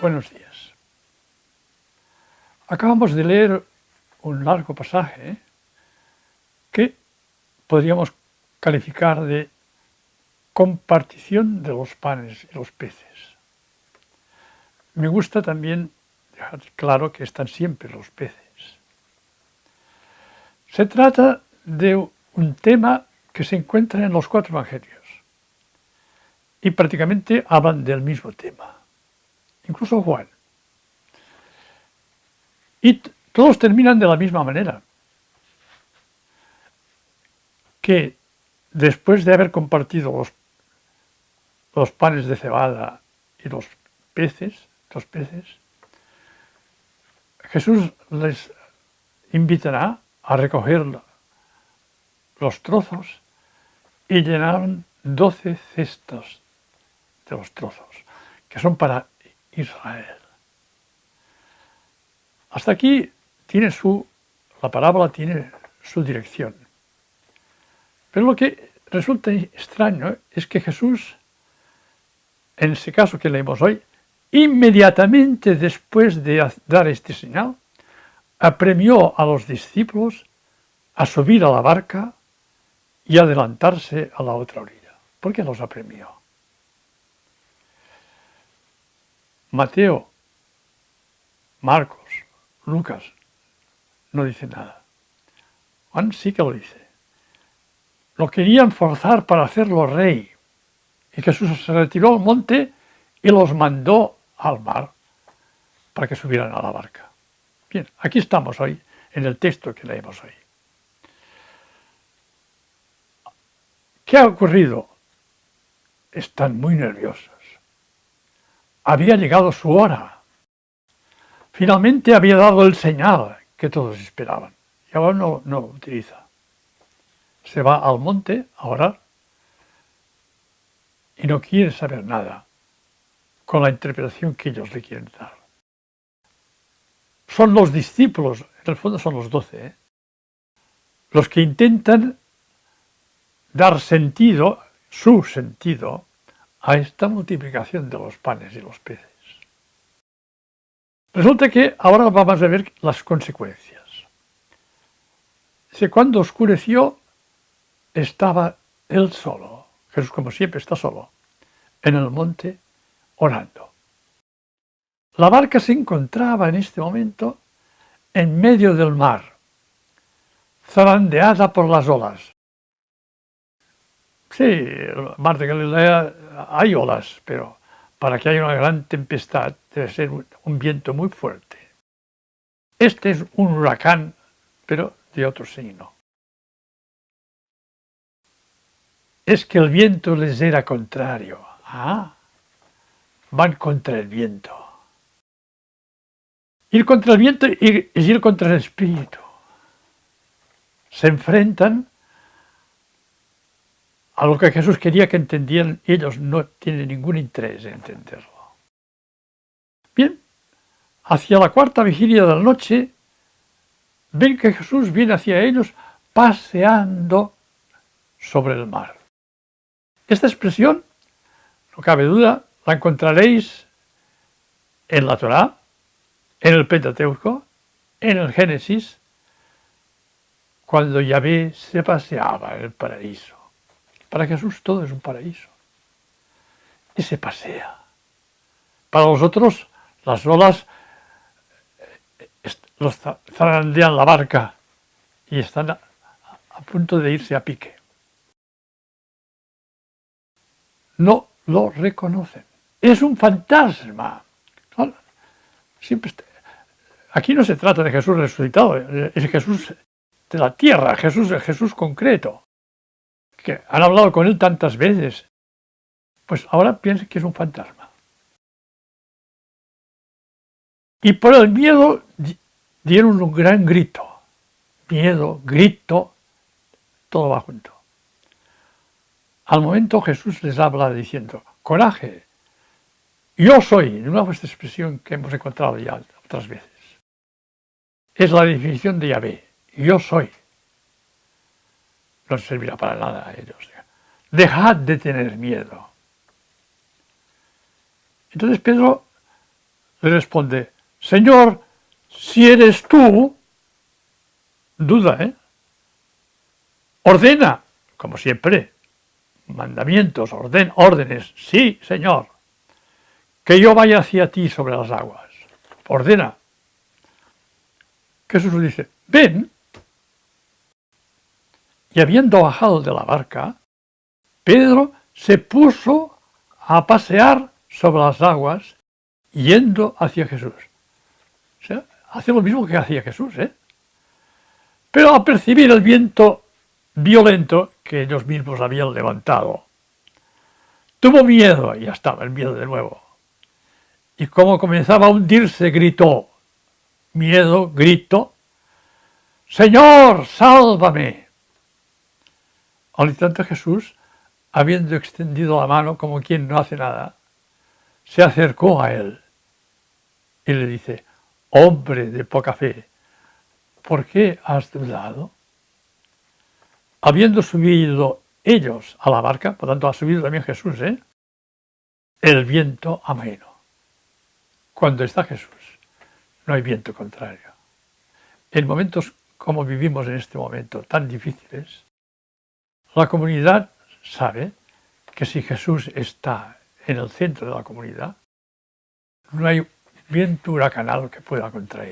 Buenos días. Acabamos de leer un largo pasaje que podríamos calificar de compartición de los panes y los peces. Me gusta también dejar claro que están siempre los peces. Se trata de un tema que se encuentra en los cuatro evangelios y prácticamente hablan del mismo tema incluso Juan. Y todos terminan de la misma manera. Que después de haber compartido los, panes de cebada y los peces, los peces, Jesús les invitará a recoger los trozos y llenaron doce cestos de los trozos, que son para Israel. Hasta aquí tiene su, la parábola tiene su dirección. Pero lo que resulta extraño es que Jesús, en ese caso que leemos hoy, inmediatamente después de dar este señal, apremió a los discípulos a subir a la barca y adelantarse a la otra orilla. ¿Por qué los apremió? Mateo, Marcos, Lucas, no dice nada. Juan sí que lo dice. Lo querían forzar para hacerlo rey. Y Jesús se retiró al monte y los mandó al mar para que subieran a la barca. Bien, aquí estamos hoy, en el texto que leemos hoy. ¿Qué ha ocurrido? Están muy nerviosos. Había llegado su hora. Finalmente había dado el señal que todos esperaban. Y ahora no, no lo utiliza. Se va al monte a orar y no quiere saber nada con la interpretación que ellos le quieren dar. Son los discípulos, en el fondo son los doce, ¿eh? los que intentan dar sentido, su sentido, a esta multiplicación de los panes y los peces. Resulta que ahora vamos a ver las consecuencias. Cuando oscureció estaba él solo, Jesús como siempre está solo, en el monte orando. La barca se encontraba en este momento en medio del mar, zarandeada por las olas. Sí, el mar de Galilea hay olas, pero para que haya una gran tempestad debe ser un viento muy fuerte. Este es un huracán, pero de otro signo. Es que el viento les era contrario. Ah, van contra el viento. Ir contra el viento es ir contra el espíritu. Se enfrentan a lo que Jesús quería que entendieran, ellos no tienen ningún interés en entenderlo. Bien, hacia la cuarta vigilia de la noche, ven que Jesús viene hacia ellos paseando sobre el mar. Esta expresión, no cabe duda, la encontraréis en la Torá, en el Pentateuco, en el Génesis, cuando Yahvé se paseaba en el paraíso. Para Jesús todo es un paraíso. Y se pasea. Para nosotros las olas eh, los zarandean la barca y están a, punto de irse a pique. No lo reconocen. Es un fantasma. Aquí no se trata de Jesús resucitado, es Jesús de la tierra, Jesús, Jesús concreto que han hablado con él tantas veces, pues ahora piensa que es un fantasma. Y por el miedo dieron un gran grito. Miedo, grito, todo va junto. Al momento Jesús les habla diciendo, coraje, yo soy, nuevo esta expresión que hemos encontrado ya otras veces. Es la definición de Yahvé, yo soy no servirá para nada a ellos. Dejad de tener miedo. Entonces Pedro le responde, Señor, si eres tú, duda, ¿eh? Ordena, como siempre, mandamientos, orden, órdenes, sí, Señor, que yo vaya hacia ti sobre las aguas. Ordena. Jesús le dice, ven. Y habiendo bajado de la barca, Pedro se puso a pasear sobre las aguas yendo hacia Jesús. O lo mismo que hacía Jesús, ¿eh? Pero al percibir el viento violento que ellos mismos habían levantado, tuvo miedo, y ya estaba el miedo de nuevo. Y como comenzaba a hundirse, gritó, miedo, grito, Señor, sálvame. Al instante Jesús, habiendo extendido la mano como quien no hace nada, se acercó a él y le dice, hombre de poca fe, ¿por qué has dudado? Habiendo subido ellos a la barca, por tanto ha subido también Jesús, ¿eh? el viento ameno. Cuando está Jesús, no hay viento contrario. En momentos como vivimos en este momento, tan difíciles, la comunidad sabe que si Jesús está en el centro de la comunidad, no hay viento huracanal que pueda contra.